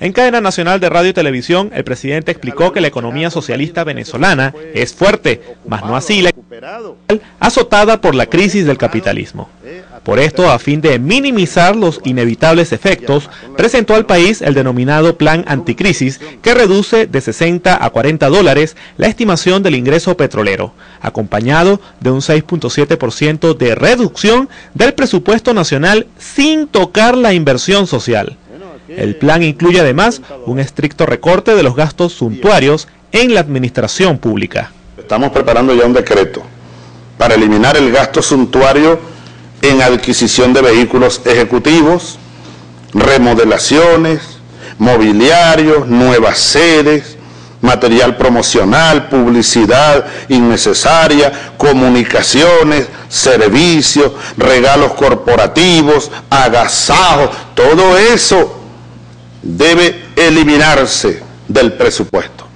En cadena nacional de radio y televisión, el presidente explicó que la economía socialista venezolana es fuerte, mas no así la azotada por la crisis del capitalismo. Por esto, a fin de minimizar los inevitables efectos, presentó al país el denominado Plan Anticrisis, que reduce de 60 a 40 dólares la estimación del ingreso petrolero, acompañado de un 6.7% de reducción del presupuesto nacional sin tocar la inversión social. El plan incluye además un estricto recorte de los gastos suntuarios en la administración pública. Estamos preparando ya un decreto para eliminar el gasto suntuario en adquisición de vehículos ejecutivos, remodelaciones, mobiliarios, nuevas sedes, material promocional, publicidad innecesaria, comunicaciones, servicios, regalos corporativos, agasajos, todo eso debe eliminarse del presupuesto.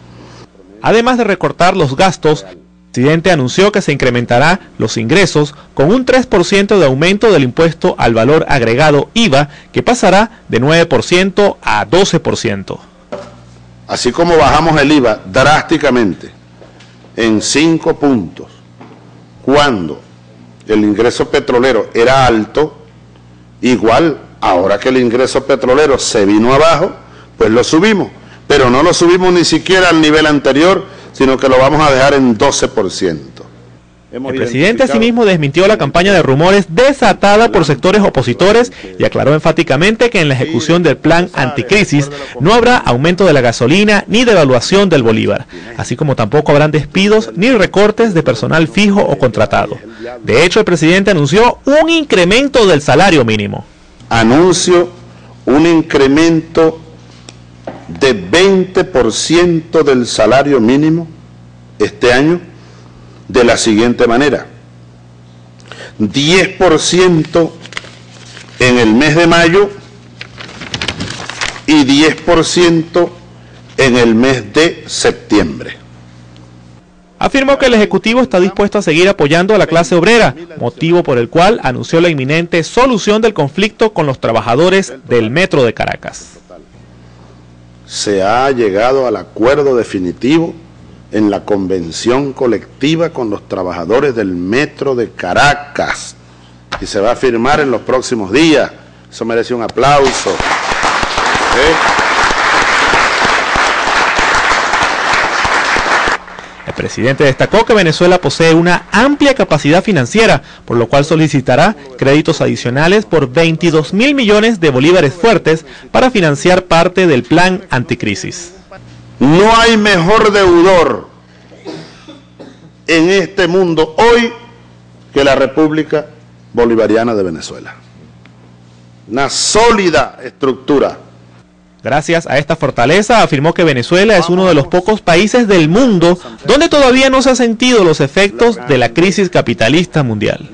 Además de recortar los gastos, el presidente anunció que se incrementará los ingresos con un 3% de aumento del impuesto al valor agregado IVA, que pasará de 9% a 12%. Así como bajamos el IVA drásticamente en 5 puntos, cuando el ingreso petrolero era alto, igual Ahora que el ingreso petrolero se vino abajo, pues lo subimos. Pero no lo subimos ni siquiera al nivel anterior, sino que lo vamos a dejar en 12%. El presidente asimismo desmintió la campaña de rumores desatada por sectores opositores y aclaró enfáticamente que en la ejecución del plan anticrisis no habrá aumento de la gasolina ni devaluación del bolívar, así como tampoco habrán despidos ni recortes de personal fijo o contratado. De hecho, el presidente anunció un incremento del salario mínimo anuncio un incremento de 20% del salario mínimo este año de la siguiente manera. 10% en el mes de mayo y 10% en el mes de septiembre. Afirmó que el Ejecutivo está dispuesto a seguir apoyando a la clase obrera, motivo por el cual anunció la inminente solución del conflicto con los trabajadores del Metro de Caracas. Se ha llegado al acuerdo definitivo en la convención colectiva con los trabajadores del Metro de Caracas y se va a firmar en los próximos días. Eso merece un aplauso. ¿Eh? Presidente destacó que Venezuela posee una amplia capacidad financiera, por lo cual solicitará créditos adicionales por 22 mil millones de bolívares fuertes para financiar parte del plan anticrisis. No hay mejor deudor en este mundo hoy que la República Bolivariana de Venezuela. Una sólida estructura Gracias a esta fortaleza, afirmó que Venezuela es uno de los pocos países del mundo donde todavía no se han sentido los efectos de la crisis capitalista mundial.